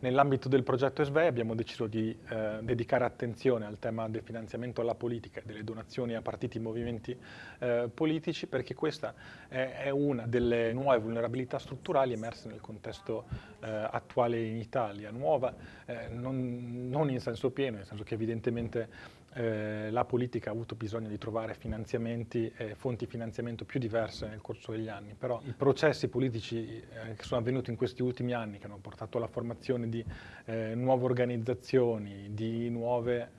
Nell'ambito del progetto SVE abbiamo deciso di eh, dedicare attenzione al tema del finanziamento alla politica e delle donazioni a partiti e movimenti eh, politici perché questa è, è, una delle nuove vulnerabilità strutturali emerse nel contesto eh, attuale in Italia, nuova eh, non, non in senso pieno, nel senso che evidentemente eh, la politica ha avuto bisogno di trovare finanziamenti e fonti di finanziamento più diverse nel corso degli anni, però i processi politici eh, che sono avvenuti in questi ultimi anni, che hanno portato alla formazione di eh, nuove organizzazioni, di nuove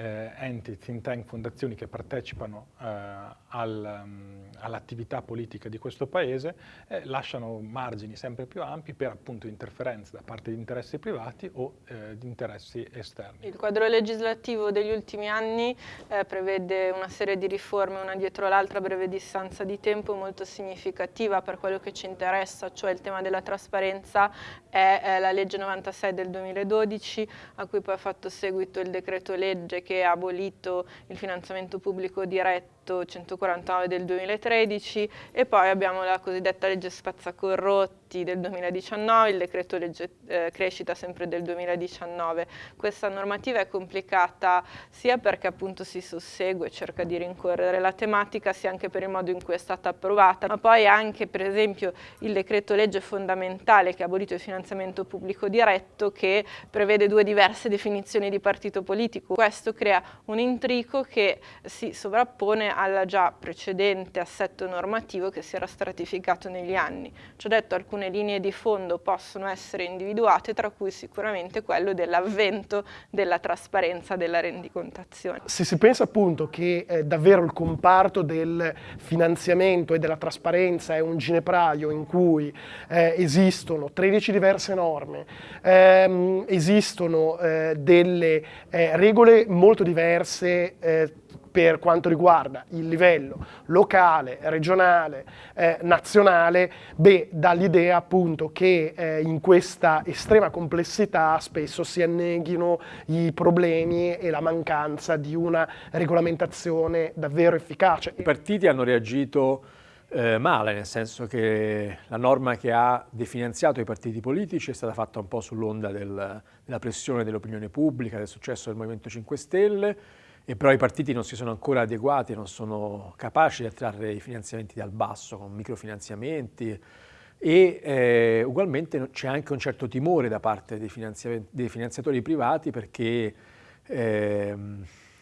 eh, eh, enti, think tank, fondazioni che partecipano eh, al, um, all'attività politica di questo Paese eh, lasciano margini sempre più ampi per appunto interferenze da parte di interessi privati o eh, di interessi esterni. Il quadro legislativo degli ultimi anni eh, prevede una serie di riforme una dietro l'altra a breve distanza di tempo molto significativa per quello che ci interessa, cioè il tema della trasparenza è la legge 96 del 2012 a cui poi ha fatto seguito il decreto legge che ha abolito il finanziamento pubblico diretto 149 del 2013 e poi abbiamo la cosiddetta legge spazzacorrotti del 2019, il decreto legge eh, crescita sempre del 2019. Questa normativa è complicata sia perché appunto si sussegue, cerca di rincorrere la tematica, sia anche per il modo in cui è stata approvata, ma poi anche per esempio il decreto legge fondamentale che ha abolito il finanziamento pubblico diretto che prevede due diverse definizioni di partito politico. Questo crea un intrico che si sovrappone al già precedente assetto normativo che si era stratificato negli anni. Ci ho detto alcune linee di fondo possono essere individuate, tra cui sicuramente quello dell'avvento della trasparenza della rendicontazione. Se si pensa appunto che eh, davvero il comparto del finanziamento e della trasparenza è un ginepraio in cui eh, esistono 13 diverse norme, ehm, esistono eh, delle eh, regole molto diverse eh, per quanto riguarda il livello locale, regionale, eh, nazionale, beh, dà appunto che eh, in questa estrema complessità spesso si anneghino i problemi e la mancanza di una regolamentazione davvero efficace. I partiti hanno reagito eh, male, nel senso che la norma che ha definanziato i partiti politici è stata fatta un po' sull'onda del, della pressione dell'opinione pubblica, del successo del Movimento 5 Stelle, e però i partiti non si sono ancora adeguati, non sono capaci di attrarre i finanziamenti dal basso con microfinanziamenti. E eh, ugualmente c'è anche un certo timore da parte dei, dei finanziatori privati perché eh,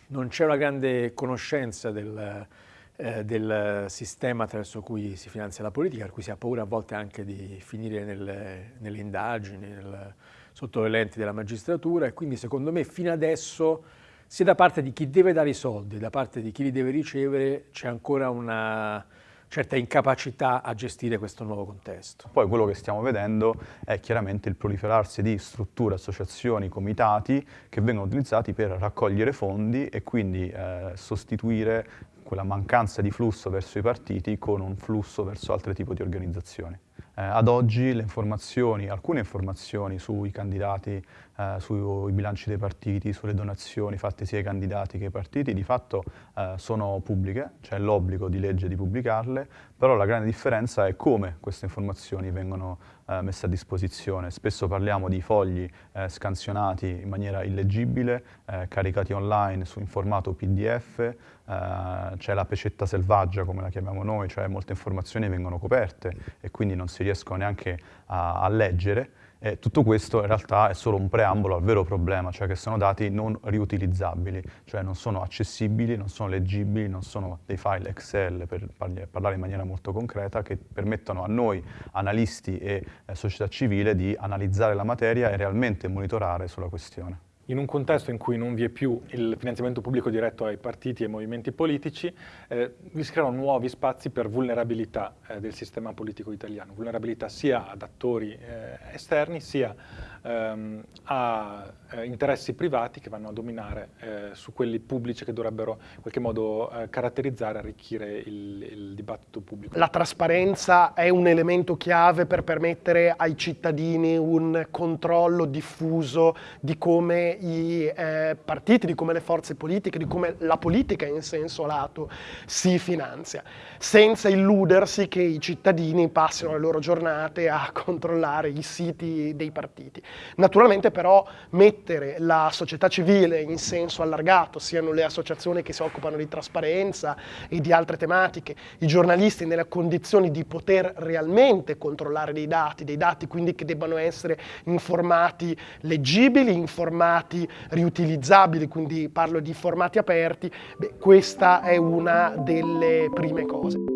non c'è una grande conoscenza del, eh, del, sistema attraverso cui si finanzia la politica, per cui si ha paura a volte anche di finire nelle, nelle indagini, nel, sotto le lenti della magistratura. E quindi secondo me fino adesso sia da parte di chi deve dare i soldi, da parte di chi li deve ricevere, c'è ancora una certa incapacità a gestire questo nuovo contesto. Poi quello che stiamo vedendo è chiaramente il proliferarsi di strutture, associazioni, comitati che vengono utilizzati per raccogliere fondi e quindi eh, sostituire quella mancanza di flusso verso i partiti con un flusso verso altri tipi di organizzazioni. Eh, ad oggi le informazioni, alcune informazioni sui candidati, eh, sui bilanci dei partiti, sulle donazioni fatte sia ai candidati che ai partiti, di fatto eh, sono pubbliche, c'è l'obbligo di legge di pubblicarle, però la grande differenza è come queste informazioni vengono eh, messe a disposizione. Spesso parliamo di fogli eh, scansionati in maniera illeggibile, eh, caricati online su, in formato PDF, c'è la pecetta selvaggia come la chiamiamo noi, cioè molte informazioni vengono coperte e quindi non si riescono neanche a, a leggere. E tutto questo in realtà è solo un preambolo al vero problema, cioè che sono dati non riutilizzabili, cioè non sono accessibili, non sono leggibili, non sono dei file Excel, per parlare in maniera molto concreta, che permettono a noi, analisti e eh, società civile, di analizzare la materia e realmente monitorare sulla questione. In un contesto in cui non vi è più il finanziamento pubblico diretto ai partiti e ai movimenti politici, eh, si creano nuovi spazi per vulnerabilità eh, del sistema politico italiano, vulnerabilità sia ad attori eh, esterni sia ehm, a eh, interessi privati che vanno a dominare eh, su quelli pubblici che dovrebbero in qualche modo eh, caratterizzare arricchire il, il, dibattito pubblico. La trasparenza è un elemento chiave per permettere ai cittadini un controllo diffuso di come i eh, partiti, di come le forze politiche, di come la politica in senso lato si finanzia, senza illudersi che i cittadini passino le loro giornate a controllare i siti dei partiti. Naturalmente però mettere la società civile in senso allargato, siano le associazioni che si occupano di trasparenza e di altre tematiche, i giornalisti nelle condizioni di poter realmente controllare dei dati, dei dati quindi che debbano essere in formati leggibili, in formati riutilizzabili, quindi parlo di formati aperti, beh, questa è una delle prime cose.